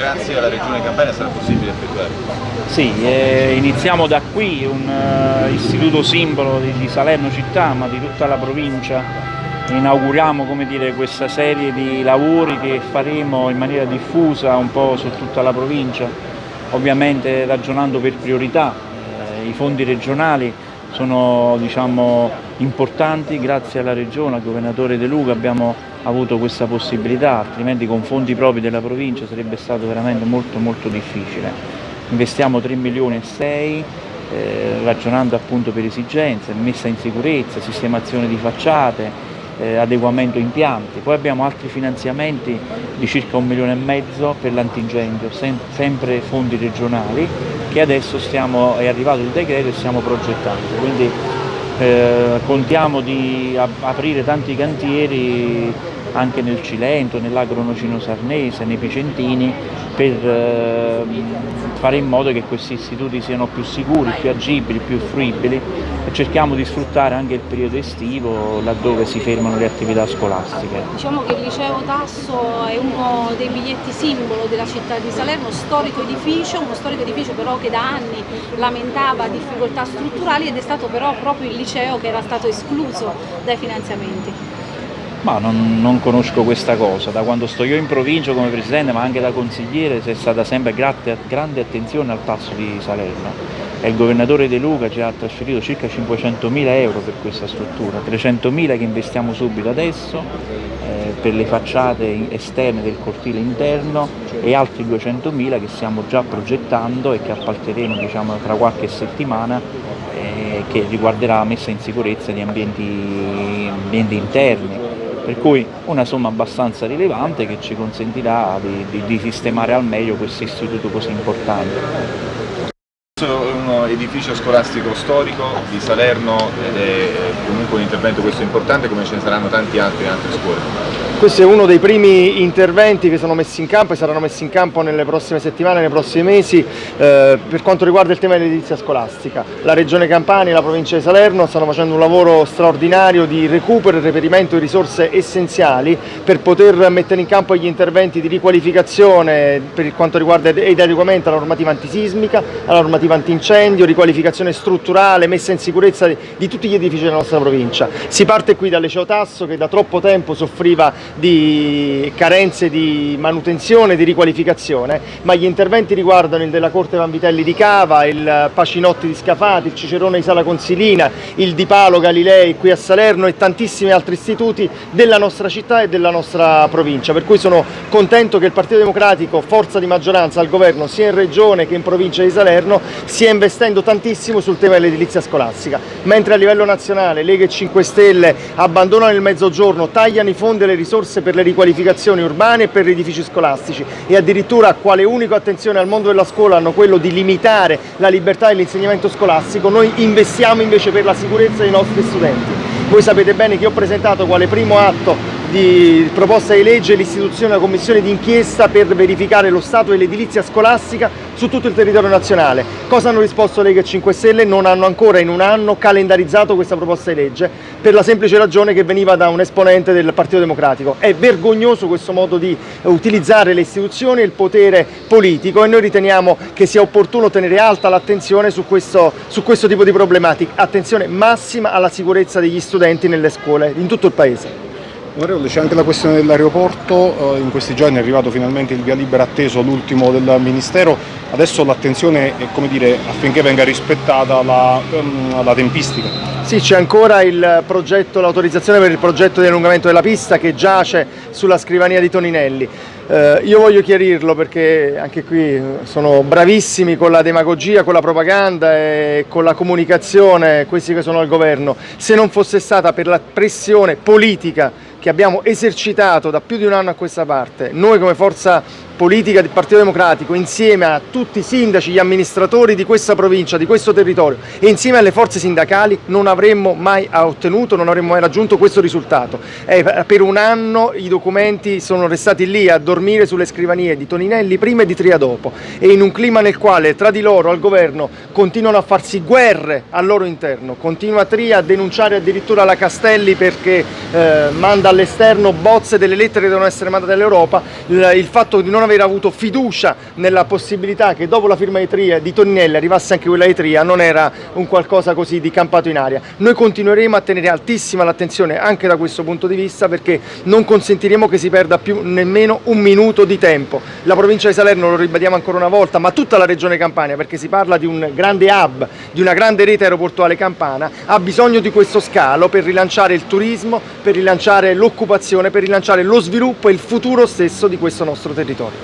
grazie alla Regione Campania sarà possibile effettuare. Sì, eh, iniziamo da qui, un uh, istituto simbolo di, di, Salerno città ma di tutta la provincia. Inauguriamo dire, questa serie di lavori che faremo in maniera diffusa un po' su tutta la provincia, ovviamente ragionando per priorità. Eh, I fondi regionali sono diciamo, importanti, grazie alla Regione, al Governatore De Luca abbiamo avuto questa possibilità, altrimenti con fondi propri della provincia sarebbe stato veramente molto molto difficile. Investiamo 3 milioni e 6 eh, ragionando appunto per esigenze, messa in sicurezza, sistemazione di facciate, eh, adeguamento impianti. Poi abbiamo altri finanziamenti di circa un milione e mezzo per l'antincendio, sem sempre fondi regionali, che adesso stiamo, è arrivato il decreto e stiamo progettando. Quindi eh, contiamo di aprire tanti cantieri anche nel Cilento, nell'agronocino sarnese, nei Picentini, per eh, fare in modo che questi istituti siano più sicuri, più agibili, più fruibili e cerchiamo di sfruttare anche il periodo estivo laddove si fermano le attività scolastiche. Diciamo che il liceo Tasso è uno dei biglietti simbolo della città di Salerno, storico edificio, uno storico edificio però che da anni lamentava difficoltà strutturali ed è stato però proprio il liceo che era stato escluso dai finanziamenti. Ma non, non, conosco questa cosa, da quando sto io in provincia come presidente ma anche da consigliere c'è stata sempre grande, grande attenzione al tasso di Salerno. E il governatore De Luca ci ha trasferito circa 500 mila euro per questa struttura, 300 mila che investiamo subito adesso eh, per le facciate esterne del cortile interno e altri 200 mila che stiamo già progettando e che appalteremo diciamo, tra qualche settimana eh, che riguarderà la messa in sicurezza di ambienti, ambienti interni per cui una somma abbastanza rilevante che ci consentirà di, di, di sistemare al meglio questo istituto così importante un edificio scolastico storico di Salerno ed è comunque un intervento questo importante come ce ne saranno tanti altri in altre scuole. Questo è uno dei primi interventi che sono messi in campo e saranno messi in campo nelle prossime settimane, nei prossimi mesi eh, per quanto riguarda il tema dell'edilizia scolastica. La Regione Campania e la provincia di Salerno stanno facendo un lavoro straordinario di recupero e reperimento di risorse essenziali per poter mettere in campo gli interventi di riqualificazione per quanto riguarda ed adeguamento alla normativa antisismica, alla normativa antincendio, riqualificazione strutturale, messa in sicurezza di, di tutti gli edifici della nostra provincia. Si parte qui dal Liceo Tasso che da troppo tempo soffriva di carenze di manutenzione, di riqualificazione, ma gli interventi riguardano il della Corte Vanvitelli di Cava, il Pacinotti di Scafati, il Cicerone di Sala Consilina, il Di Palo Galilei qui a Salerno e tantissimi altri istituti della nostra città e della nostra provincia, per cui sono contento che il Partito Democratico, forza di maggioranza al governo sia in regione che in provincia di Salerno, stia investendo tantissimo sul tema dell'edilizia scolastica, mentre a livello nazionale Lega e 5 Stelle abbandonano il mezzogiorno, tagliano i fondi e le risorse risorse per le riqualificazioni urbane e per gli edifici scolastici e addirittura quale unico attenzione al mondo della scuola hanno quello di limitare la libertà dell'insegnamento scolastico, noi investiamo invece per la sicurezza dei nostri studenti. Voi sapete bene che ho presentato quale primo atto di proposta di legge l'istituzione di una commissione d'inchiesta per verificare lo stato dell'edilizia scolastica su tutto il territorio nazionale. Cosa hanno risposto Lega e 5 Stelle? Non hanno ancora in un anno calendarizzato questa proposta di legge per la semplice ragione che veniva da un esponente del Partito Democratico. È vergognoso questo modo di utilizzare le istituzioni e il potere politico e noi riteniamo che sia opportuno tenere alta l'attenzione su su questo tipo di problematiche. Attenzione massima alla sicurezza degli studenti nelle scuole in tutto il Paese. Onorevole, c'è anche la questione dell'aeroporto, eh, in questi giorni è arrivato finalmente il via libera atteso, l'ultimo del Ministero, adesso l'attenzione è come dire, affinché venga rispettata la, ehm, la tempistica. Sì, c'è ancora l'autorizzazione per il progetto di allungamento della pista che giace sulla scrivania di Toninelli. Eh, io voglio chiarirlo perché anche qui sono bravissimi con la demagogia, con la propaganda e con la comunicazione, questi che sono al governo. Se non fosse stata per la pressione politica che abbiamo esercitato da più di un anno a questa parte, noi come forza politica del Partito Democratico insieme a tutti i sindaci, gli amministratori di questa provincia, di questo territorio e insieme alle forze sindacali non avremmo mai ottenuto, non avremmo mai raggiunto questo risultato. Eh, per un anno i documenti sono restati lì a dormire sulle scrivanie di Toninelli prima e di Tria dopo. E in un clima nel quale tra di loro al governo continuano a farsi guerre al loro interno, continua Tria a denunciare addirittura la Castelli perché eh, manda all'esterno bozze delle lettere che devono essere mandate all'Europa, il, fatto di non aver aver avuto fiducia nella possibilità che dopo la firma di, Tria, di Toninelli arrivasse anche quella di Tria non era un qualcosa così di campato in aria. Noi continueremo a tenere altissima l'attenzione anche da questo punto di vista perché non consentiremo che si perda più nemmeno un minuto di tempo. La provincia di Salerno, lo ribadiamo ancora una volta, ma tutta la regione Campania perché si parla di un grande hub, di una grande rete aeroportuale campana, ha bisogno di questo scalo per rilanciare il turismo, per rilanciare l'occupazione, per rilanciare lo sviluppo e il futuro stesso di questo nostro territorio.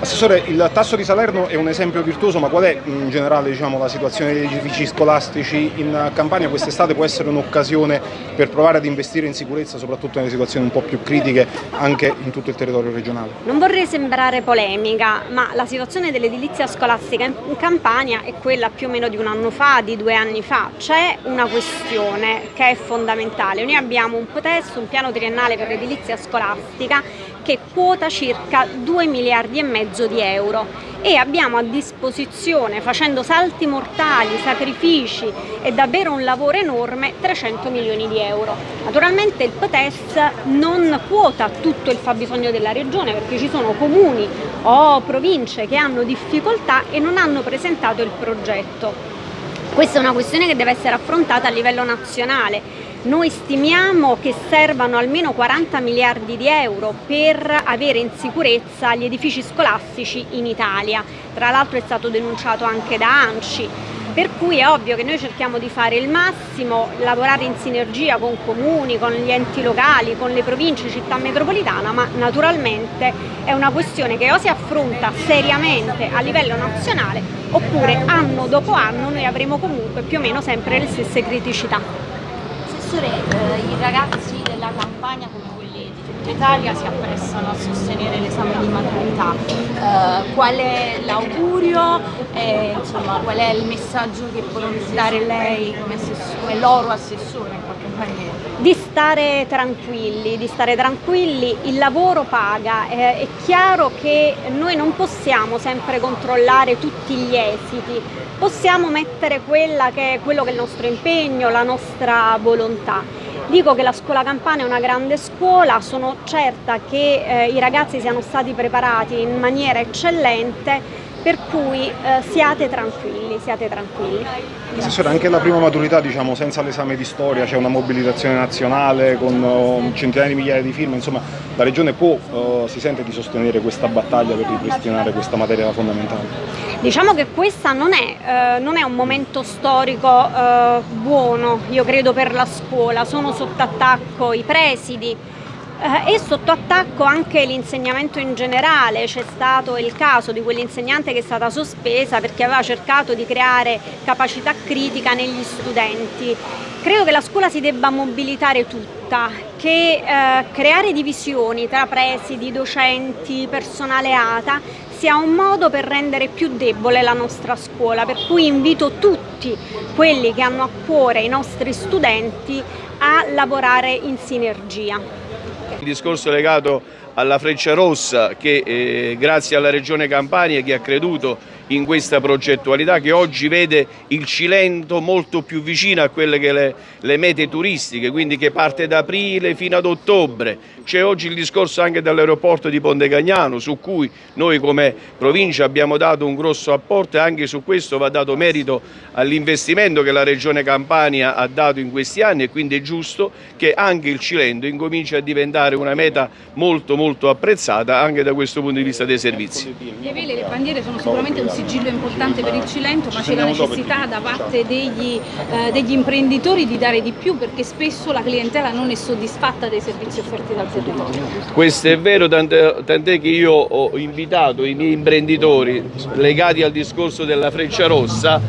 Assessore, il tasso di Salerno è un esempio virtuoso, ma qual è in generale diciamo, la situazione degli edifici scolastici in Campania? Quest'estate può essere un'occasione per provare ad investire in sicurezza, soprattutto nelle situazioni un po' più critiche anche in tutto il territorio regionale? Non vorrei sembrare polemica, ma la situazione dell'edilizia scolastica in Campania è quella più o meno di un anno fa, di due anni fa. C'è una questione che è fondamentale. Noi abbiamo un POTES, un piano triennale per l'edilizia scolastica che quota circa 2 miliardi e mezzo di euro e abbiamo a disposizione, facendo salti mortali, sacrifici e davvero un lavoro enorme, 300 milioni di euro. Naturalmente il PTES non quota tutto il fabbisogno della regione perché ci sono comuni o province che hanno difficoltà e non hanno presentato il progetto. Questa è una questione che deve essere affrontata a livello nazionale noi stimiamo che servano almeno 40 miliardi di euro per avere in sicurezza gli edifici scolastici in Italia. Tra l'altro è stato denunciato anche da ANCI. Per cui è ovvio che noi cerchiamo di fare il massimo, lavorare in sinergia con comuni, con gli enti locali, con le province, città metropolitana, ma naturalmente è una questione che o si affronta seriamente a livello nazionale oppure anno dopo anno noi avremo comunque più o meno sempre le stesse criticità professore, eh, i ragazzi della campagna come quelli di tutta Italia si apprestano a sostenere l'esame di maturità. Eh, qual è l'augurio e insomma, qual è il messaggio che può dare lei come, come loro assessore in qualche maniera? Di stare tranquilli, di stare tranquilli, il lavoro paga, eh, è chiaro che noi non possiamo sempre controllare tutti gli esiti, possiamo mettere che quello che è il nostro impegno, la nostra volontà. Dico che la scuola campana è una grande scuola, sono certa che eh, i ragazzi siano stati preparati in maniera eccellente per cui eh, siate tranquilli, siate tranquilli. Assessore, anche la prima maturità, diciamo, senza l'esame di storia, c'è una mobilitazione nazionale con uh, centinaia di migliaia di firme, insomma la Regione può, uh, si sente di sostenere questa battaglia per ripristinare questa materia fondamentale? Diciamo che questo non, eh, non, è un momento storico eh, buono, io credo, per la scuola, sono sotto attacco i presidi, eh, e sotto attacco anche l'insegnamento in generale, c'è stato il caso di quell'insegnante che è stata sospesa perché aveva cercato di creare capacità critica negli studenti. Credo che la scuola si debba mobilitare tutta, che eh, creare divisioni tra presidi, docenti, personale ATA sia un modo per rendere più debole la nostra scuola, per cui invito tutti quelli che hanno a cuore i nostri studenti a lavorare in sinergia. Il discorso legato alla Freccia Rossa che eh, grazie alla Regione Campania che ha creduto in questa progettualità che oggi vede il Cilento molto più vicino a quelle che le, le mete turistiche, quindi che parte da aprile fino ad ottobre. C'è oggi il discorso anche dell'aeroporto di Ponte Cagnano su cui noi come provincia abbiamo dato un grosso apporto e anche su questo va dato merito all'investimento che la Regione Campania ha dato in questi anni e quindi è giusto che anche il Cilento incominci a diventare una meta molto molto apprezzata anche da questo punto di vista dei servizi. Le vele, le bandiere sono sicuramente un sigillo importante per il Cilento, ma c'è la necessità da parte degli, eh, degli, imprenditori di dare di più perché spesso la clientela non è soddisfatta dei servizi offerti dal territorio. Questo è vero, tant'è che io ho invitato i miei imprenditori legati al discorso della Freccia Rossa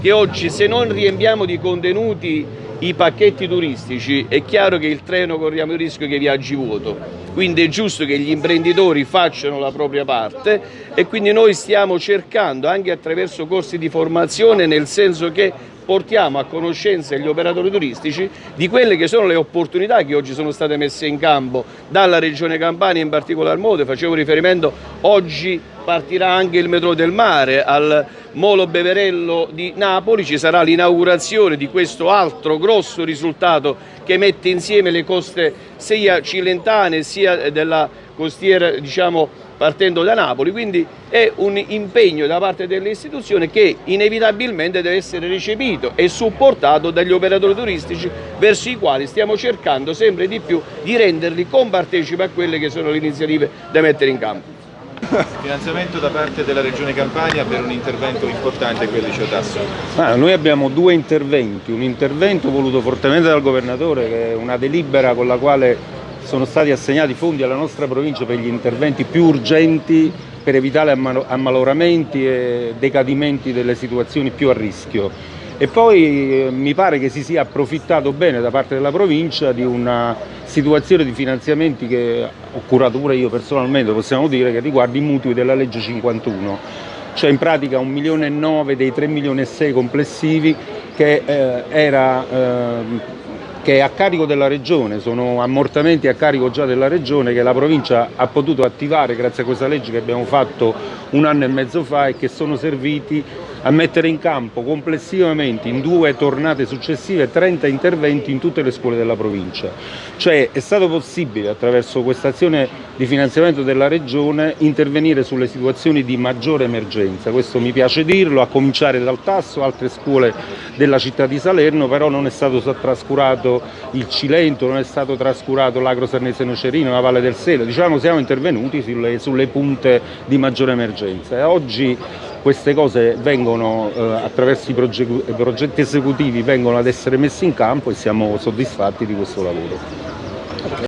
che oggi se non riempiamo di contenuti i pacchetti turistici è chiaro che il treno corriamo il rischio che viaggi vuoto. Quindi è giusto che gli imprenditori facciano la propria parte e quindi noi stiamo cercando anche attraverso corsi di formazione nel senso che portiamo a conoscenza gli operatori turistici di quelle che sono le opportunità che oggi sono state messe in campo dalla Regione Campania in particolar modo, facevo riferimento oggi partirà anche il metro del mare al Molo Beverello di Napoli, ci sarà l'inaugurazione di questo altro grosso risultato che mette insieme le coste sia cilentane sia della costiera diciamo, partendo da Napoli, quindi è un impegno da parte delle istituzioni che inevitabilmente deve essere recepito e supportato dagli operatori turistici verso i quali stiamo cercando sempre di più di renderli compartecipi a quelle che sono le iniziative da mettere in campo. Finanziamento da parte della Regione Campania per un intervento importante qui al liceo Tasso. Ah, noi abbiamo due interventi, un intervento voluto fortemente dal governatore che è una delibera con la quale sono stati assegnati fondi alla nostra provincia per gli interventi più urgenti per evitare ammaloramenti e decadimenti delle situazioni più a rischio. E poi eh, mi pare che si sia approfittato bene da parte della provincia di una situazione di finanziamenti che ho curato pure io personalmente, possiamo dire, che riguarda i mutui della legge 51, cioè in pratica un milione e nove dei 3 milioni e 6 complessivi che eh, era eh, che è a carico della Regione, sono ammortamenti a carico già della Regione che la provincia ha potuto attivare grazie a questa legge che abbiamo fatto un anno e mezzo fa e che sono serviti a mettere in campo complessivamente in due tornate successive 30 interventi in tutte le scuole della provincia. Cioè è stato possibile attraverso questa azione di finanziamento della Regione intervenire sulle situazioni di maggiore emergenza, questo mi piace dirlo, a cominciare dal Tasso, altre scuole della città di Salerno, però non è stato trascurato il Cilento, non è stato trascurato l'Agro Sarnese Nocerino, la Valle del Selo, diciamo siamo intervenuti sulle, sulle punte di maggiore emergenza. E oggi queste cose vengono eh, attraverso i progetti, progetti esecutivi vengono ad essere messe in campo e siamo soddisfatti di questo lavoro.